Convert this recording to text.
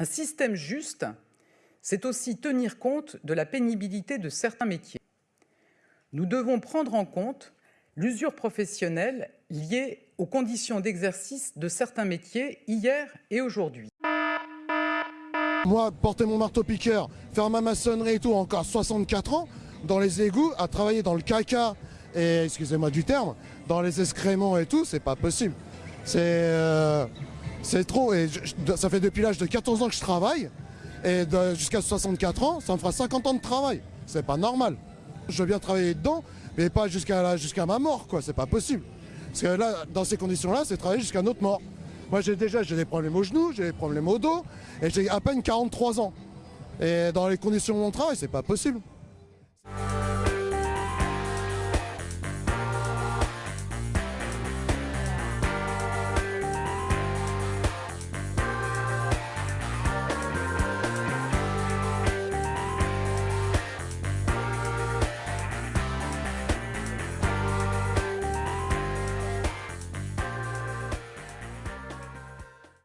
Un système juste, c'est aussi tenir compte de la pénibilité de certains métiers. Nous devons prendre en compte l'usure professionnelle liée aux conditions d'exercice de certains métiers hier et aujourd'hui. Moi, porter mon marteau-piqueur, faire ma maçonnerie et tout, encore 64 ans, dans les égouts, à travailler dans le caca, et excusez-moi du terme, dans les excréments et tout, c'est pas possible. C'est euh, c'est trop, et ça fait depuis l'âge de 14 ans que je travaille, et jusqu'à 64 ans, ça me fera 50 ans de travail. C'est pas normal. Je veux bien travailler dedans, mais pas jusqu'à ma mort, quoi, c'est pas possible. Parce que là, dans ces conditions-là, c'est travailler jusqu'à notre mort. Moi, j'ai déjà des problèmes aux genoux, j'ai des problèmes au dos, et j'ai à peine 43 ans. Et dans les conditions de mon travail, c'est pas possible.